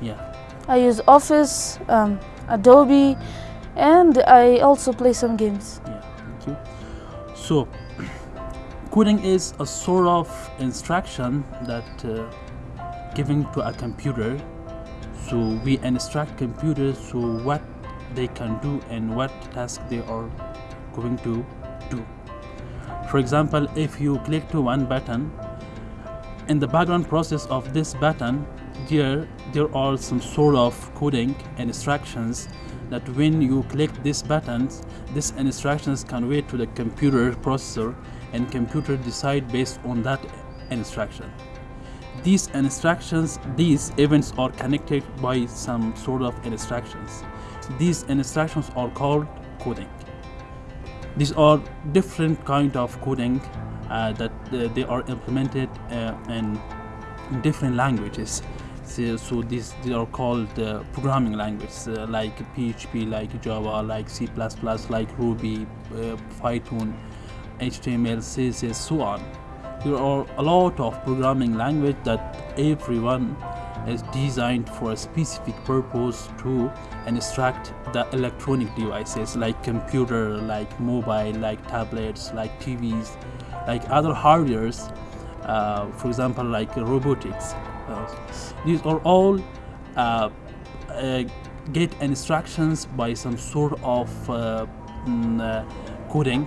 Yeah. I use Office, um, Adobe, and I also play some games. Yeah, thank you. So, coding is a sort of instruction that uh, to a computer. So we instruct computers to what they can do and what task they are going to do. For example, if you click to one button, in the background process of this button, there there are some sort of coding and instructions that when you click these buttons these instructions can wait to the computer processor and computer decide based on that instruction these instructions these events are connected by some sort of instructions these instructions are called coding these are different kind of coding uh, that uh, they are implemented uh, in different languages uh, so these they are called uh, programming languages uh, like PHP, like Java, like C++, like Ruby, uh, Python, HTML, CSS, so on. There are a lot of programming language that everyone is designed for a specific purpose to instruct the electronic devices like computer, like mobile, like tablets, like TVs, like other hardwares, uh, for example like robotics. These are all uh, uh, get instructions by some sort of uh, mm, uh, coding.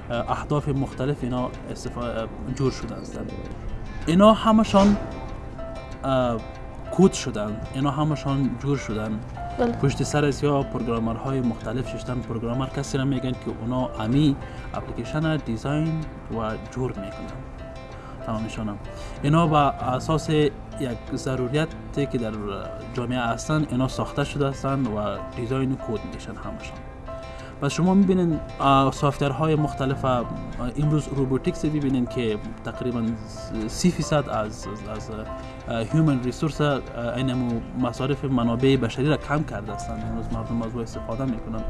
اهداف مختلف اینا جور شده هستند اینا همشان کود شدن اینا همشان جور شدن بله. پشت سر از یا پروگرامر های مختلف ششتن پروگرامر کسی را میگن که اونا امی اپلیکیشن دیزاین و جور میکنن تمامشان اینا با اساس یک ضروریت که در جامعه هستن اینا ساخته شده هستن و دیزاین کود میشن همشان و شما میبینین های مختلف امروز روبوتیکس میبینین که تقریبا سی فیصد از از هیومن ریسورس اینمو مصارف منابع بشری را کم کرده هستند امروز مردم از استفاده میکنن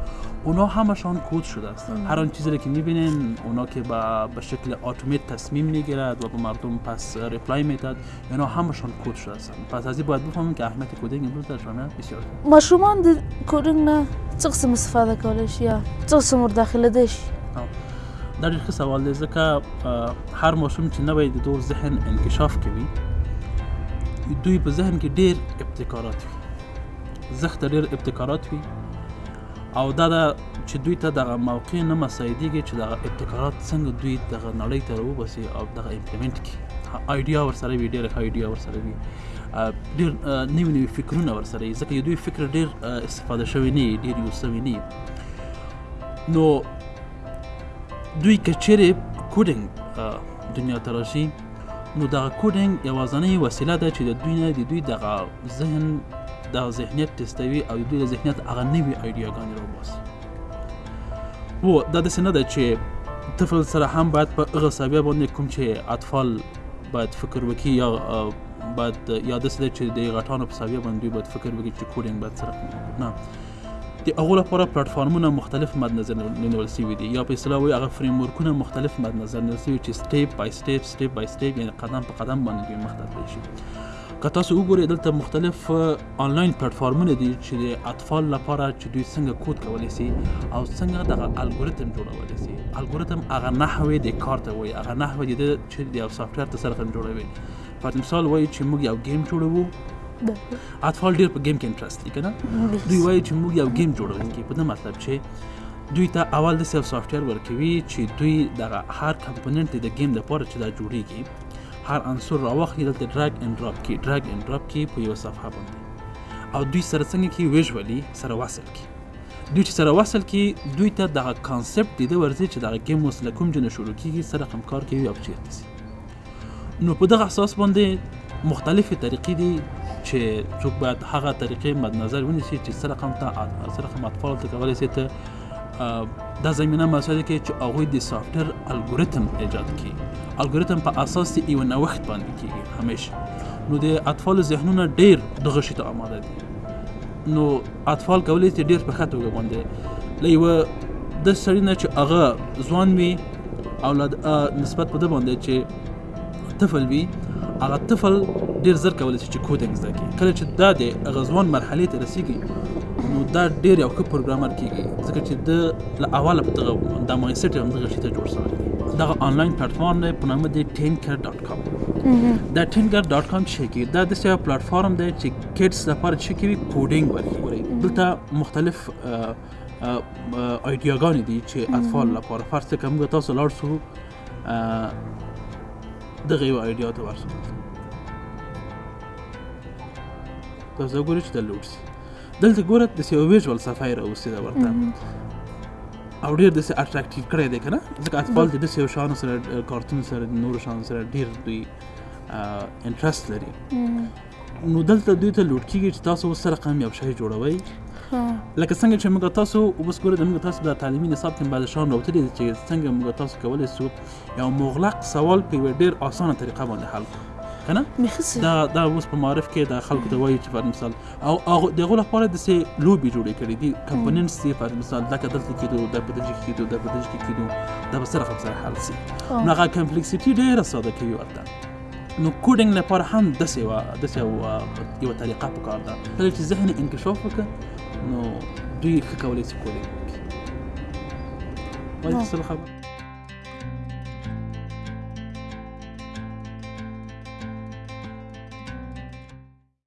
اونا همشان کود شده هستند هر آن چیزی که میبینین اونا که به شکل اتومات تصمیم میگیرد و به مردم پس ریپلای میداد اینا همشان کود شده است پس از این باید بفهمیم که اهمیت کدنگ امروز در جامعه بسیار مشرومان در کدنگ نه چه قسم استفاده کالش یا چه قسم داخل دش در یک سوال دیزه که هر مشروم چی نباید دور ذهن انکشاف کبی دوی په ذهن کې ډیر ابتکارات وي زخت ډیر ابتکارات وي او دا دا چې دوی ته دغه موقع نه مساعدېږي چې دغه ابتکارات څنګه دوی دغه نړۍ ته راوباسي او دغه امپلیمنټ کړي آیډیا ورسره وي ډېره ښه آیډیا ورسره وي ډېر نوي نوي فکرونه ورسره وي ځکه دوی فکر ډېر استفاده شوی نه ډېر یو سوی نه نو دوی که چیرې کوډینګ دنیا ته راشي نو دغه کوډینګ یوازنۍ وسیله ده چې د دوی نه د دوی دغه ذهن دغه ذهنیت ټیسټوي او د دوی د ذهنیت هغه نوي ایډیاګانې راوباسي هو دا داسې نه ده چې طفل سره هم باید په هغه سویه باندې کوم چې اطفال باید فکر وکړي یا باید یا داسې ده چې د غټانو په سویه باندې باید فکر وکړي چې کوډینګ باید سره نه د هغو لپاره پلاتفورمونه مختلف مد نظر نیول شوي دي یا په اصطلاح وایي هغه فریم ورکونه مختلف مد نظر نیول شوي چې سټیپ بای سټیپ سټیپ بای سټیپ یعنی قدم په قدم باندې دوی مخته تللی شي که تاسو وګورئ دلته مختلف آنلاین پلاتفورمونه دي چې د اطفال لپاره چې دوی څنګه کود کولی شي او څنګه دغه الګوریتم جوړولی شي الګوریتم هغه نحوې د کار ته وایي هغه نحوې د چې د یو سافټویر ته سره جوړوي پر مثال وایي چې موږ یو ګیم جوړوو اطفال ډیر په گیم کې انټرست لري کنه دوی وایي چې موږ یو گیم جوړونکي په دې مطلب چې دوی ته اول د سیف سافټویر ورکوي چې دوی دغه هر کمپوننت د گیم لپاره چې دا جوړیږي هر عنصر راوخلي دلته ډرګ ان ډراپ کی ډرګ ان ډراپ کی په یو صفحه باندې او دوی سره څنګه کې ویژولی سره وصل کی دوی چې سره وصل کی دوی ته دغه کانسپټ د ورځي چې دغه گیم اوس لکم جن شروع کیږي سره همکار کوي او چیرته سي نو په دغه اساس باندې مختلفې طریقې دي چې څوک باید هغه طریقې مد نظر ونیسي چې څه رقم ته څه رقم اطفال ته کولی شي ته دا زمینه مساعده کوي چې هغوی د سافټویر الګوریتم ایجاد کړي الګوریتم په اساس یو نوښت باندې کیږي همیشه نو د اطفال ذهنونه ډیر دغه شي ته آماده دي نو اطفال کولی شي ډیر په ښه توګه باندې له یوه د سړی نه چې هغه ځوان وي اولاد نسبت په د باندې چې طفل وي هغه طفل ډیر زر کولای شي چې کوډینګ زده کړي کله چې دا د غزوان مرحله ته رسیږي نو دا ډیر یو ښه پروګرامر کیږي ځکه چې د له اوله په دغه د مایند سیټ هم دغه شي ته جوړ شوی دی دغه آنلاین پلیټفارم دی په نامه دی tinker.com دا tinker.com چې کی دا د سیو پلیټفارم دی چې کډز لپاره چې کی کوډینګ ورکړي دلته مختلف ایډیاګانې دي چې اطفال لپاره فرض کړئ موږ تاسو لاړ شو دغه یو ایډیا ته ورسو تاسو ګورئ چې د لوډ شي دلته ګوره د یو ویژوال صفحه راوستې ده ورته او ډیر د اټراکټیو کړی دی کنه ځکه اطفال د یو شان سره کارتون سره نور شان سره ډیر دوی انټرست لري نو دلته دوی ته لوټ کیږي چې تاسو اوس سره قام یو شی جوړوي لکه څنګه چې موږ تاسو اوس ګورئ د موږ تاسو د تعلیمي نصاب کې بعضې شیان راوتلي دي چې څنګه موږ تاسو کولی سو یو مغلق سوال په یوه ډېر اسانه طریقه باندې حل کړو که نه دا دا اوس په معارف کې د خلکو ته وایي چې پر مثال او هغه د هغو لپاره داسې لوبې جوړې کړې دي کمپوننټس دي پر مثال دا که دلته کېدو دا په دجې کېدو دا په دجې کې کېدو دا به سره خپل سره حل سي نو هغه کمپلیکسیټي ډېره ساده کوي ورته نو کوډینګ لپاره هم داسې یوه داسې یوه طریقه په کار ده کله چې ذهن انکشاف وکړه نو دوی ښه کولی شي کوډینګ وکړي وایي څه خبر